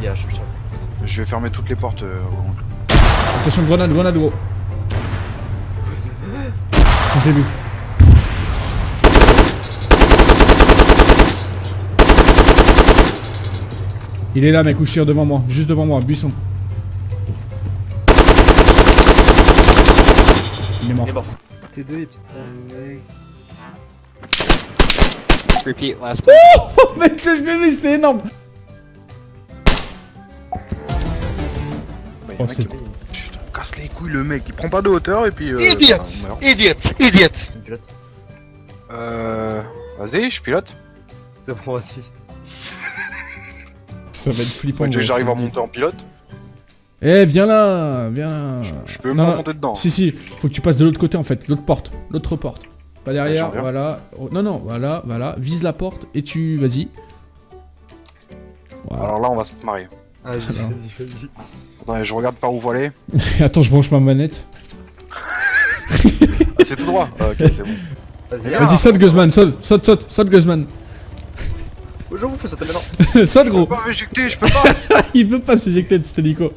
il y a Chouchard. Je vais fermer toutes les portes. euh, Attention, grenade, grenade, gros. Je l'ai vu. Il est là, mec, couché devant moi, juste devant moi, buisson. Il est mort. Il est mort. T2 et petite. Repeat last. Oh, mec, je l'ai vu, c'est énorme. Oh, c'est- Putain, casse les couilles le mec, il prend pas de hauteur et puis. Euh, Idiot. bah. Idiot, idiot. Pilote. Euh. Vas-y, je pilote. C'est bon, vas-y. Ça va être flippant. Déjà j'arrive à monter en pilote? Eh, viens là, viens là. Je peux Non, pas monter dedans. Si, si, faut que tu passes de l'autre côté en fait, l'autre porte, l'autre porte. Pas derrière, j'en viens. voilà. Oh, non, non, voilà, voilà. Vise la porte et tu. Vas-y. Voilà. Alors là, on va se marier. Vas-y, vas-y, vas-y. Attendez, je regarde par où faut aller. Attends, je branche ma manette. Ah, c'est tout droit. Ah, ok, c'est bon. Vas-y, Vas-y, saute, Guzman, saute, saute, saute, saute, Guzman. Je vous fais sauter maintenant. saute, Je gros. peux pas m'éjecter, je peux pas. Il peut pas s'éjecter de cet hélico.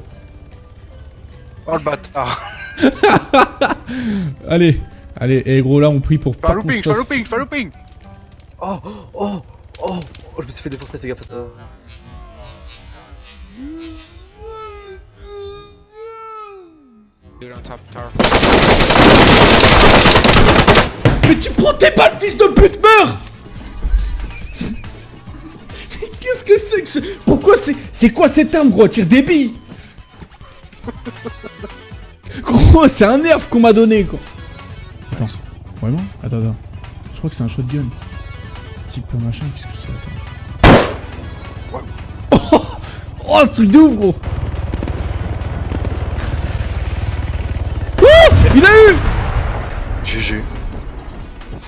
Oh le bâtard. Allez, allez, et gros, là, on prie pour Fais pas looping, fais looping, fais looping. Oh, oh, oh, oh, je me suis fait défoncer, fais gaffe. Euh, Dude on top tower. Mais tu prends tes balles, fils de pute, meurs Qu'est-ce que c'est que ce... Pourquoi c'est... C'est quoi cette arme, gros? Tire des billes Gros, c'est un nerf qu'on m'a donné, quoi. Attends, vraiment? Attends, attends. Je crois que c'est un shotgun. Type machin, qu'est-ce que c'est Attends? Oh, oh, ce truc de ouf, gros Il a eu GG.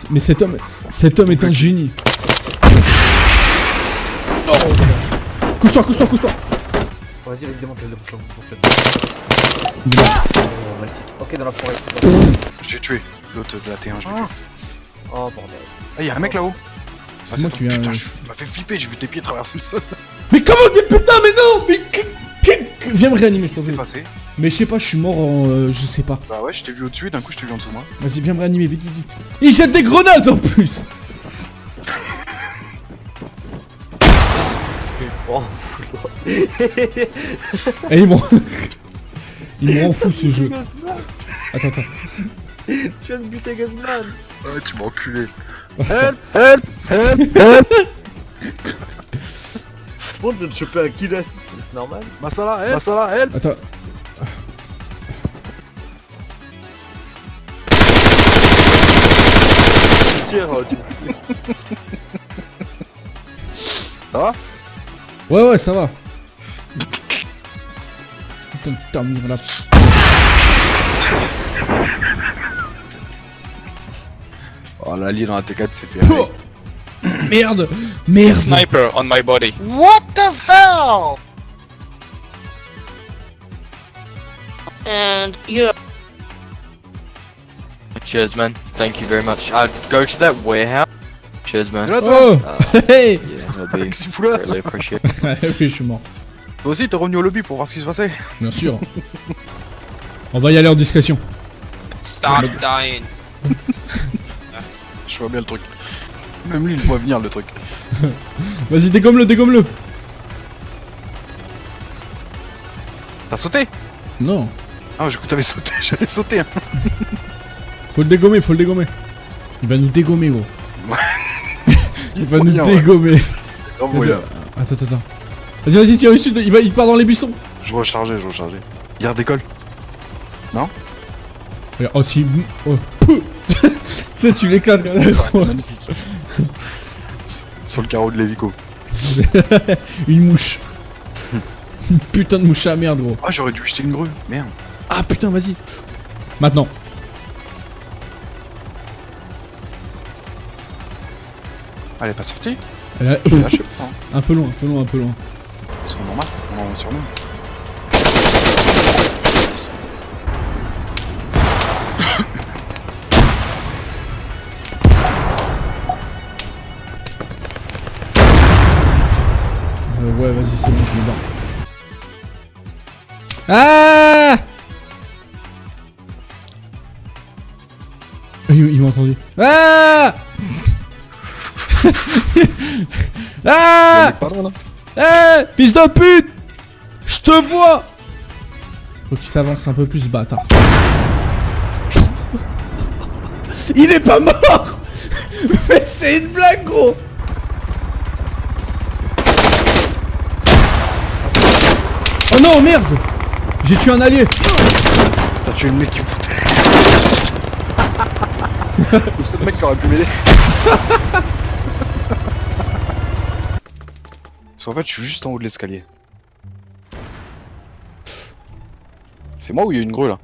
Mais cet homme, cet homme est un génie. Oh, couche-toi, couche-toi, couche-toi. Vas-y, vas-y, démonte-le, démonte-le. Oh. Ok, dans la forêt. Je l'ai tué. L'autre de la T1, je l'ai tué. Oh, bordel. Ah, y'a un mec là-haut. C'est moi qui. Putain, je m'a fait flipper, j'ai vu tes pieds traverser le sol. Mais comment Mais putain, mais non Mais Viens me réanimer, Qu'est-ce s'il qui te s'est plaît. passé? Mais je sais pas, je suis mort en. euh, je sais pas. Bah ouais, je t'ai vu au-dessus et d'un coup je t'ai vu en dessous de moi. Vas-y, viens me réanimer, vite, vite, vite. Il jette des grenades en plus C'est fou. Et il m'en. il me rend fou ce jeu. Attends, attends. Tu viens de buter Guzman Ouais, tu m'as enculé. Help, help, help, help. Bon, je viens de choper un kill assist, c'est normal. Masala, help, Masala, help. Attends. Tu... Ça va Ouais, ouais, ça va. Putain de terminer là. Oh, la lie dans la T4 c'est fait. Oh Merde Merde Sniper on my body. What the hell? and you Cheers, man. Thank you very much. I'd go to that warehouse. Cheers, man. Là, toi Oh Uh, Hey yeah, appreciated. Oui, je suis mort. Toi aussi, t'es revenu au lobby pour voir ce qui se passait Bien sûr. On va y aller en discrétion. Stop dying. Je vois bien le truc. Même lui, il voit venir le truc. Vas-y, dégomme-le, dégomme-le T'as sauté? Non. Ah, j'ai cru que t'avais sauté, j'allais sauter. Hein. Faut le dégommer, faut le dégommer. Il va nous dégommer, gros. Il va nous ouais. dégommer. Moyen. Attends, attends, attends. Vas-y, vas-y, tire dessus, il, va, il part dans les buissons. Je rechargeais, je rechargeais. Il redécolle. Regarde, Oh, si. Oh, tu sais, tu l'éclates quand même. Ça aurait été magnifique. Sur le carreau de l'hélico. Une mouche. Une putain de mouche à merde, gros. Ah, j'aurais dû jeter une grue. Merde. Ah putain, vas-y. Maintenant. Elle est pas sortie Euh, Là, je sais pas. hein. un peu loin, un peu loin, un peu loin. Ils sont normales, on en sur nous. Euh, ouais, vas-y, c'est bon, je me barre. Ah Il, il m'a entendu. Ah Ah. Eh Fils de pute Je te vois Faut qu'il s'avance un peu plus, ce bâtard. Il est pas mort Mais c'est une blague, gros Oh non, merde J'ai tué un allié T'as tué le mec qui me foutait. le seul mec qui aurait pu m'aider. Parce qu'en fait, je suis juste en haut de l'escalier. C'est moi ou il y a une grue là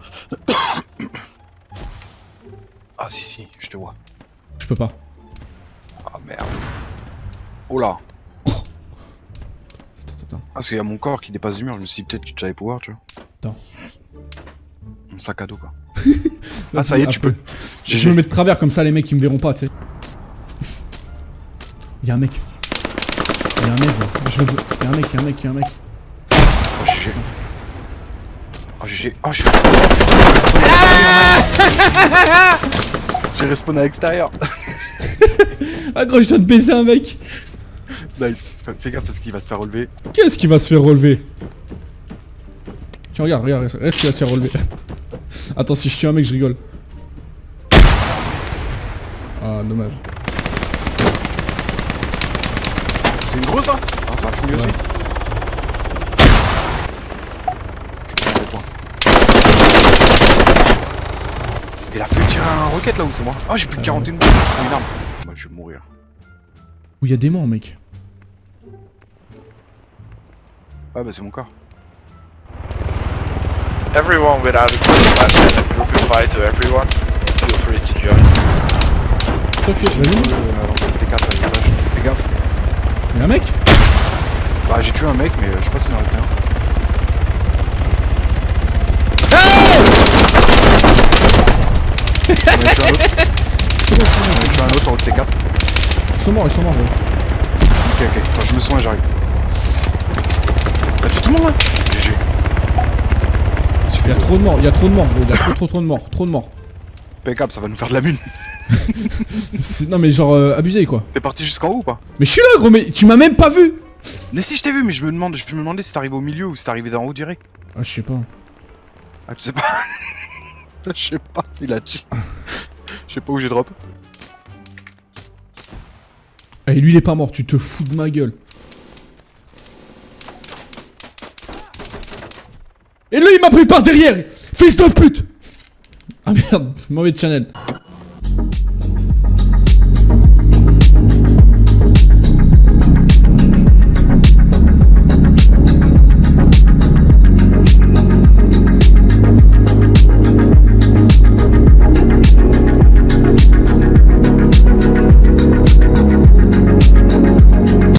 Ah si si, je te vois. Je peux pas. Ah merde. Oh là Attends, attends. Ah, parce qu'il y a mon corps qui dépasse du mur, je me suis dit peut-être que tu allais pouvoir, tu vois. Attends. Mon sac à dos quoi. ah ça y est, tu peux. Je me mets de travers comme ça, les mecs ils me verront pas, tu sais. Y'a un mec. Y'a un mec, là. Je veux... Y'a un mec, y'a un mec, y'a un mec. Oh GG. Oh GG. Oh je suis... Oh, putain, j'ai respawn à l'extérieur. J'ai respawn à l'extérieur. Ah gros, je viens de baiser un mec. nice. Fais- gaffe parce qu'il va se faire relever. Qu'est-ce qui va se faire relever? Tiens, regarde, regarde, regarde, ce qui va se faire relever. Attends, si je tue un mec, je rigole. Ah, dommage. C'est une grosse ça Ah ça a fouillé aussi. Je prends des points. Il a fait tirer un roquette là où c'est moi? Oh j'ai plus de Ah 41 balles, je prends une arme. Moi je vais mourir. Où y'a des morts, mec. Ouais bah c'est mon corps. Everyone without a 25 cent group invite to everyone. Feel free to join. Toi, tu vas-y. Euh, on va le T4 à l'étage. Fais gaffe. Y'a un mec Bah j'ai tué un mec mais euh, je sais pas s'il en restait un. J'en ai tué un autre. Tué un autre en haut de T4. Ils sont morts, ils sont morts, gros. Ok ok, attends je me soigne j'arrive. T'as tué tout le monde là GG. Il Y'a de- trop de morts, y'a trop de morts, trop, trop de morts. Trop de morts. Impeccable, ça va nous faire de la mine. Non, mais genre, euh, abusé, quoi. T'es parti jusqu'en haut ou pas? Mais je suis là, gros, mais tu m'as même pas vu Mais si je t'ai vu, mais je me demande, je peux me demander si t'es arrivé au milieu ou si t'es arrivé d'en haut direct. Ah, je sais pas. Ah, tu sais pas. je sais pas, il a dit. Je sais pas où j'ai drop. Et lui, il est pas mort, tu te fous de ma gueule. Et lui, il m'a pris par derrière Fils de pute Ah merde, mauvais channel.